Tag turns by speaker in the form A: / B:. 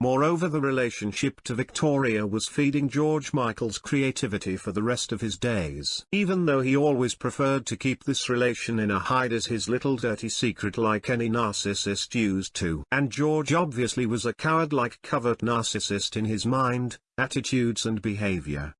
A: Moreover the relationship to Victoria was feeding George Michael's creativity for the rest of his days. Even though he always preferred to keep this relation in a hide as his little dirty secret like any narcissist used to. And George obviously was a coward like covert narcissist in his mind, attitudes and behavior.